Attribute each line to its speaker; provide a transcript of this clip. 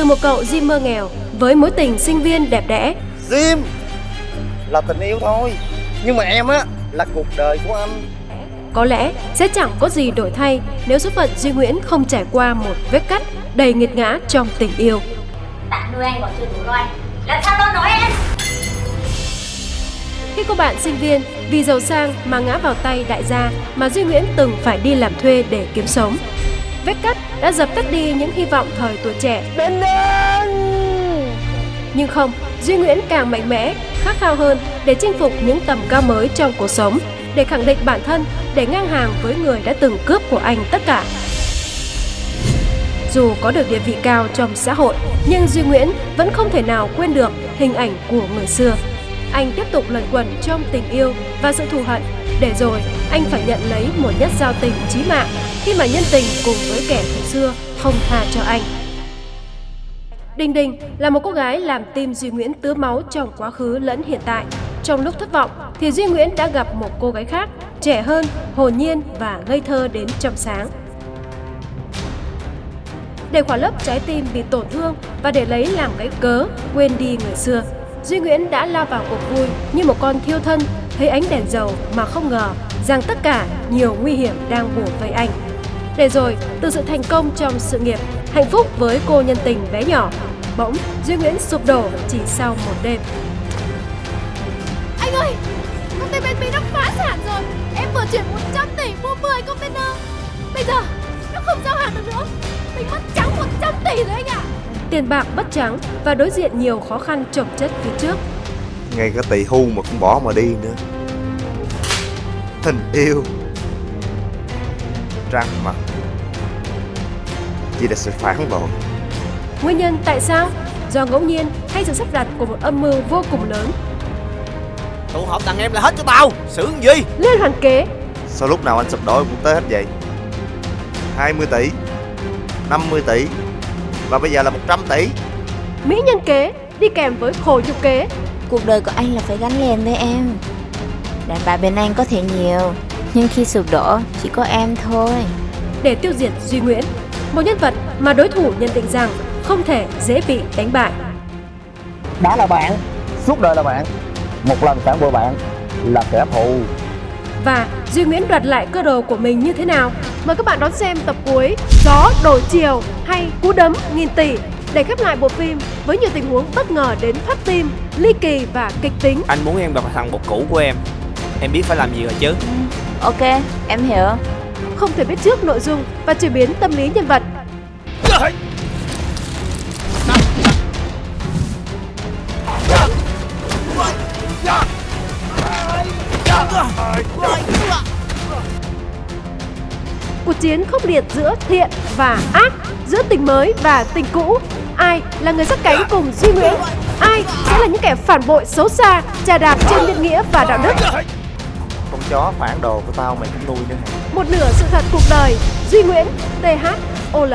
Speaker 1: từ một cậu Jimmer nghèo với mối tình sinh viên đẹp đẽ.
Speaker 2: Jim là tình yêu thôi, nhưng mà em á là cuộc đời của anh.
Speaker 1: Có lẽ sẽ chẳng có gì đổi thay nếu số phận Duy Nguyễn không trải qua một vết cắt đầy nghiệt ngã trong tình yêu.
Speaker 3: Bạn nuôi anh còn chưa đủ loài Làm sao tôi nói em
Speaker 1: Khi cô bạn sinh viên vì giàu sang mà ngã vào tay đại gia mà Duy Nguyễn từng phải đi làm thuê để kiếm sống. Vết cắt đã dập tắt đi những hy vọng thời tuổi trẻ. Nhưng không, Duy Nguyễn càng mạnh mẽ, khát khao hơn để chinh phục những tầm cao mới trong cuộc sống, để khẳng định bản thân, để ngang hàng với người đã từng cướp của anh tất cả. Dù có được địa vị cao trong xã hội, nhưng Duy Nguyễn vẫn không thể nào quên được hình ảnh của người xưa. Anh tiếp tục lẩn quẩn trong tình yêu và sự thù hận, để rồi anh phải nhận lấy một nhát giao tình chí mạng khi mà nhân tình cùng với kẻ thù xưa không tha cho anh. Đình Đình là một cô gái làm tim Duy Nguyễn tứa máu trong quá khứ lẫn hiện tại. Trong lúc thất vọng thì Duy Nguyễn đã gặp một cô gái khác, trẻ hơn, hồn nhiên và ngây thơ đến trong sáng. Để khỏa lấp trái tim bị tổn thương và để lấy làm cái cớ quên đi người xưa, Duy Nguyễn đã lao vào cuộc vui như một con thiêu thân thấy ánh đèn dầu mà không ngờ rằng tất cả nhiều nguy hiểm đang bủa vây anh. Để rồi, từ sự thành công trong sự nghiệp, hạnh phúc với cô nhân tình bé nhỏ, bỗng Duy Nguyễn sụp đổ chỉ sau một đêm.
Speaker 4: Anh ơi, công ty bên Mỹ đã phá sản rồi Em vừa chuyển 100 tỷ mua 10 container Bây giờ, nó không giao hàng được nữa Mình mất trắng 100 tỷ rồi anh ạ
Speaker 1: Tiền bạc bất trắng và đối diện nhiều khó khăn chồng chất phía trước.
Speaker 5: Ngay cả tỷ hưu mà cũng bỏ mà đi nữa. Tình yêu. Trăng mặt. Chỉ là sự phản bội.
Speaker 1: Nguyên nhân tại sao? Do ngẫu nhiên hay sự sắp đặt của một âm mưu vô cùng lớn.
Speaker 2: Tụ họp đàn em là hết cho tao. Xử gì?
Speaker 1: Liên hoàn kế,
Speaker 5: Sao lúc nào anh sụp đổ cũng tới hết vậy? 20 tỷ. 50 tỷ Và bây giờ là 100 tỷ
Speaker 1: mỹ nhân kế đi kèm với khổ nhục kế.
Speaker 3: Cuộc đời của anh là phải gắn liền với em Đàn bà bên anh có thể nhiều Nhưng khi sụp đổ chỉ có em thôi
Speaker 1: để tiêu diệt Duy Nguyễn, một nhân vật mà đối thủ nhận định rằng không thể dễ bị đánh bại.
Speaker 2: Đã là bạn Suốt đời là bạn Một lần phản bội bạn Là kẻ thù
Speaker 1: Và Duy Nguyễn đoạt lại cơ đồ của mình như thế nào? Mời các bạn đón xem tập cuối Gió đổi chiều hay Cú đấm nghìn tỷ để khép lại bộ phim với nhiều tình huống bất ngờ đến thắt tim, ly kỳ và kịch tính.
Speaker 6: Anh muốn em gặp thằng bột cũ của em Em biết phải làm gì rồi chứ
Speaker 3: Ok, em hiểu
Speaker 1: Không thể biết trước nội dung và chuyển biến tâm lý nhân vật. Cuộc chiến khốc liệt giữa thiện và ác, giữa tình mới và tình cũ. Ai là người sát cánh cùng Duy Nguyễn? Ai sẽ là những kẻ phản bội xấu xa, trà đạp trên nhân nghĩa và đạo đức?
Speaker 5: Con chó phản đồ của tao mày cũng nuôi nữa
Speaker 1: Một nửa sự thật cuộc đời Duy Nguyễn TH OL